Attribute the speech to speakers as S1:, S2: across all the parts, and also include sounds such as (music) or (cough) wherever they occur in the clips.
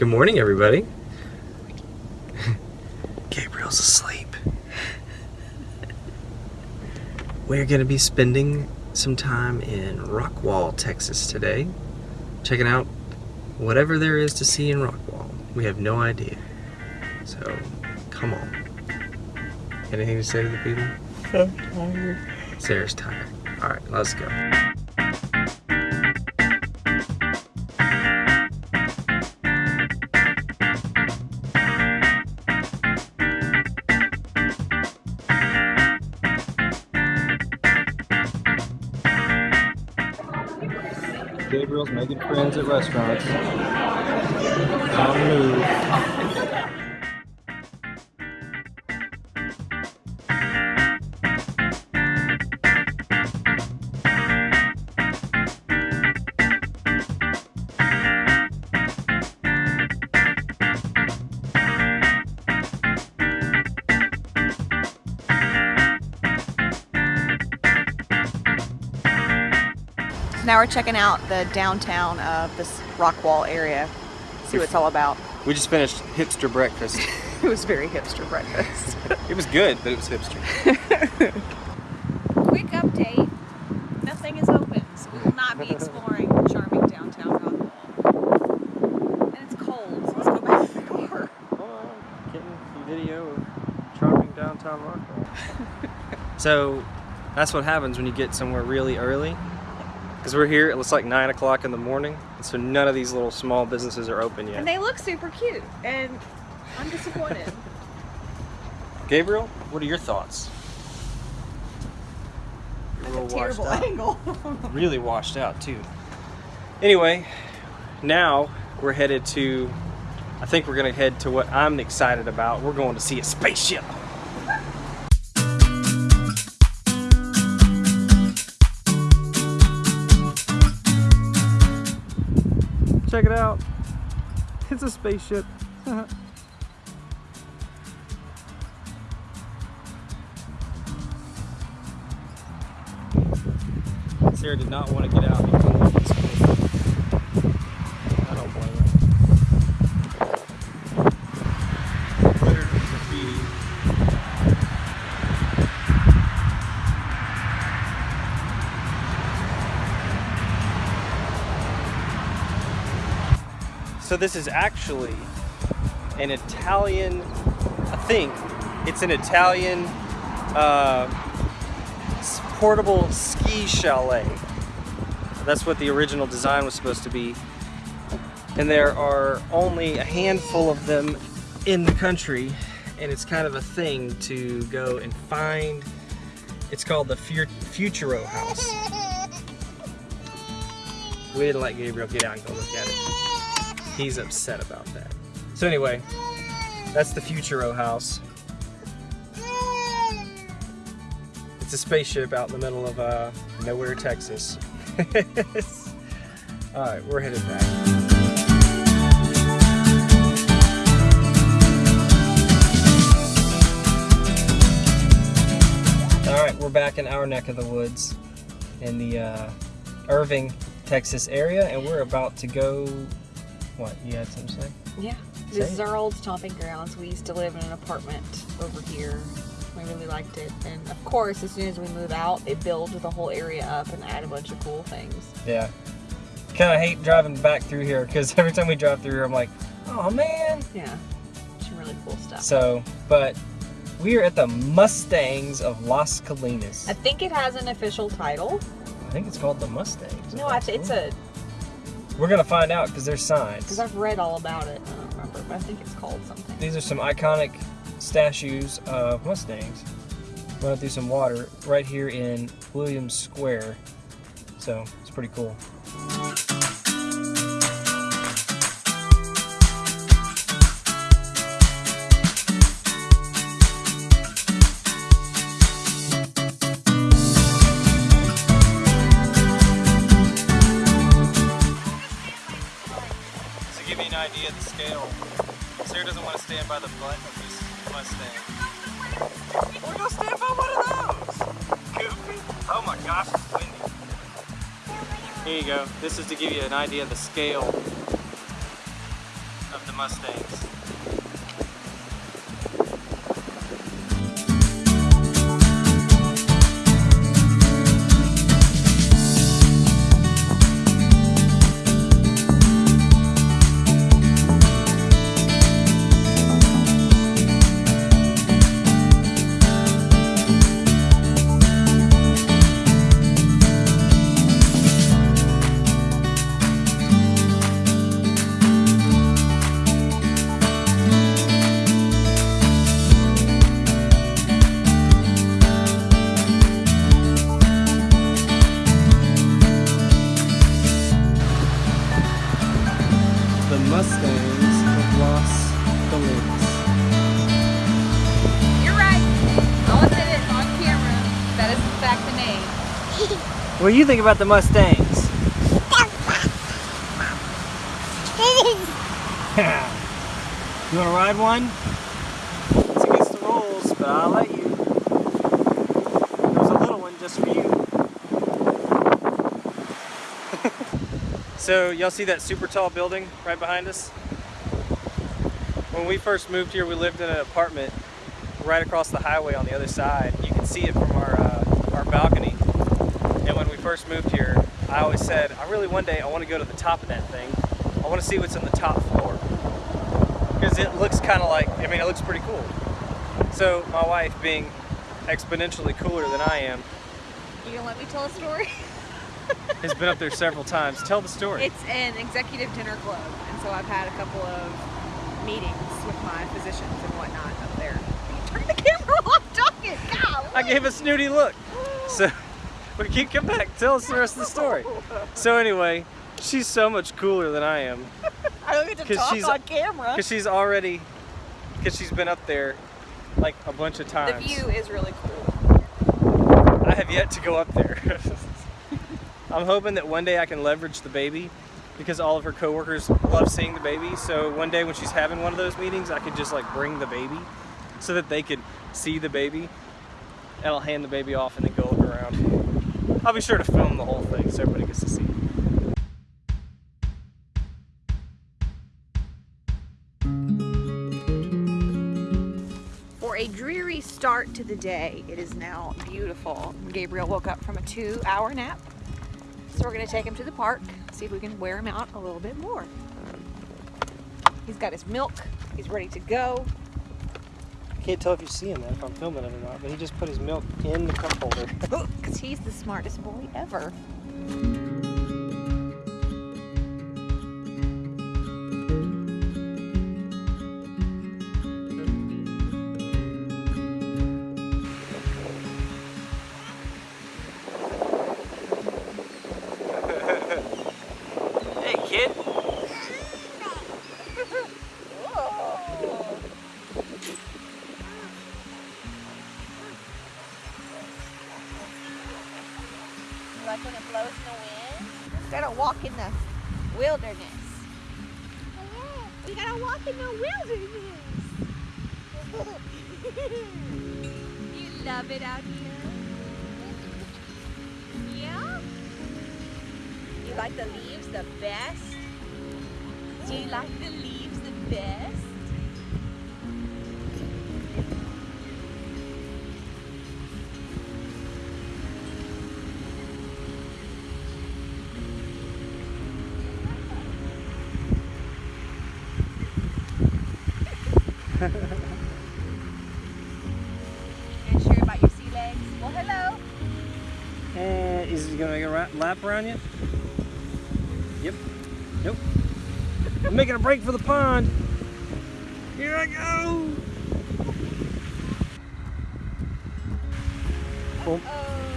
S1: Good morning, everybody. Gabriel's asleep. We're going to be spending some time in Rockwall, Texas today, checking out whatever there is to see in Rockwall. We have no idea. So, come on. Anything to say to the people?
S2: I'm tired.
S1: Sarah's tired. All right, let's go. Gabriel's making friends at restaurants.
S2: Now we're checking out the downtown of this Rockwall area. See what it's all about.
S1: We just finished hipster breakfast. (laughs)
S2: It was very hipster breakfast. (laughs)
S1: it was good, but it was hipster. (laughs)
S2: Quick update. Nothing is open, so we will not be exploring charming downtown Rockwall. And it's cold, so let's go back to the car.
S1: Oh, getting some video of charming downtown Rockwall. so that's what happens when you get somewhere really early. Because we're here, it looks like 9 o'clock in the morning, so none of these little small businesses are open yet.
S2: And they look super cute, and I'm disappointed. (laughs)
S1: Gabriel, what are your thoughts? You're
S2: That's a terrible angle. (laughs)
S1: really washed out too. Anyway, now we're headed to, I think we're gonna head to what I'm excited about. We're going to see a spaceship. Check it out. It's a spaceship. Sarah did not want to get out So this is actually an Italian, I think it's an Italian uh, portable ski chalet. That's what the original design was supposed to be. And there are only a handful of them in the country, and it's kind of a thing to go and find. It's called the Futuro House. We didn't let Gabriel get out and go look at it. He's upset about that. So anyway, that's the Futuro House. It's a spaceship out in the middle of uh, nowhere, Texas. (laughs) All right, we're headed back. All right, we're back in our neck of the woods in the uh, Irving, Texas area, and we're about to go. What? You had something to say?
S2: Yeah.
S1: Say
S2: This is our old stomping grounds. We used to live in an apartment over here. We really liked it. And of course, as soon as we move out, they build the whole area up and add a bunch of cool things.
S1: Yeah. Kind of hate driving back through here because (laughs) every time we drive through here, I'm like, oh man.
S2: Yeah. Some really cool stuff.
S1: So, but we are at the Mustangs of Las Colinas.
S2: I think it has an official title.
S1: I think it's called the Mustangs.
S2: No,
S1: Las
S2: it's, it's a.
S1: We're gonna find out because there's signs.
S2: because I've read all about it. I don't remember, but I think it's called something.
S1: These are some iconic statues of Mustangs. Running through some water right here in Williams Square. So it's pretty cool. Scale, Sarah doesn't want to stand by the butt of this Mustang. We're gonna stand by one of those! Goofy. Oh my gosh, it's windy. Here you go. This is to give you an idea of the scale of the Mustangs. What do you think about the Mustangs? (laughs) you want to ride one? It's against the rules, but I'll let you. There's a little one just for you. (laughs) so, y'all see that super tall building right behind us? When we first moved here, we lived in an apartment right across the highway on the other side. You can see it from our, uh, our balcony. And when we first moved here, I always said, I really one day I want to go to the top of that thing. I want to see what's on the top floor. Because it looks kind of like, I mean, it looks pretty cool. So my wife, being exponentially cooler than I am,
S2: You gonna let me tell a story? (laughs)
S1: has been up there several times. Tell the story.
S2: It's an executive dinner club, and so I've had a couple of meetings with my physicians and whatnot up there. Turn the camera off, talking. God.
S1: I gave a snooty look. So we keep come back. Tell us the rest of the story. So anyway, she's so much cooler than I am. (laughs)
S2: I don't get to talk
S1: she's-
S2: on camera. (laughs)
S1: Because she's already, because she's been up there like a bunch of times.
S2: The view is really cool.
S1: I have yet to go up there. (laughs) I'm hoping that one day I can leverage the baby because all of her coworkers love seeing the baby. So one day when she's having one of those meetings, I could just like bring the baby so that they could see the baby and I'll hand the baby off and then go look around. I'll be sure to film the whole thing so everybody gets to see.
S2: For a dreary start to the day, it is now beautiful. Gabriel woke up from a two hour nap. So we're gonna take him to the park, see if we can wear him out a little bit more. He's got his milk, he's ready to go.
S1: Can't tell if you see him if I'm filming it or not, but he just put his milk in the cup holder. (laughs) (laughs)
S2: Because he's the smartest boy ever. The wilderness. you love it out here? Yeah? You like the leaves the best? Do you like the leaves the best? You gonna about your sea legs? Well, hello.
S1: And is he gonna make a lap around you? Yep. Nope. I'm making a break for the pond. Here I go. Cool.
S2: Oh.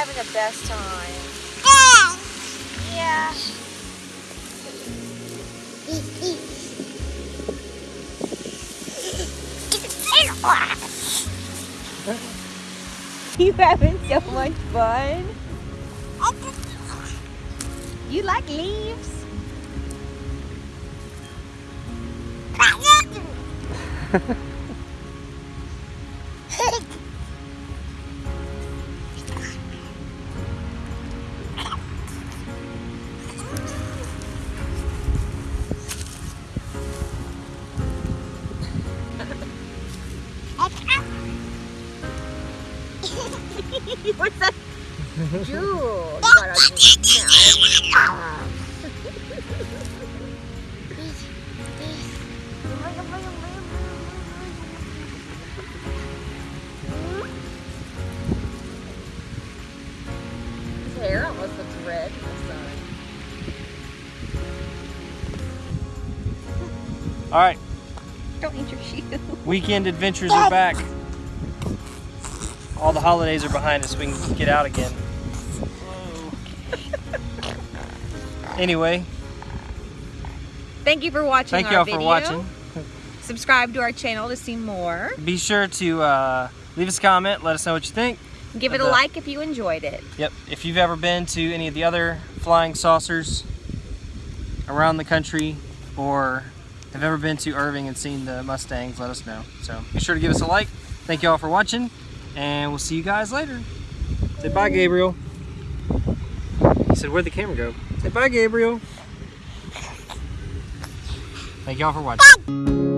S2: Having the best time. Yeah. (laughs) You having so much fun? You like leaves? (laughs) Jewel. You got a mouth. His hair almost looks red in the sun.
S1: All right,
S2: Don't eat your shoe.
S1: weekend adventures are back. All the holidays are behind us. We can get out again. Anyway,
S2: Thank you for watching
S1: thank y'all
S2: video.
S1: for watching.
S2: Subscribe to our channel to see more.
S1: Be sure to uh, leave us a comment. Let us know what you think.
S2: Give it a
S1: The-
S2: like if you enjoyed it.
S1: Yep. If you've ever been to any of the other flying saucers around the country or have ever been to Irving and seen the Mustangs, let us know. So be sure to give us a like. Thank you all for watching, and we'll see you guys later. Say bye, Gabriel. He said, Where'd the camera go? Say bye, Gabriel. Thank you all for watching.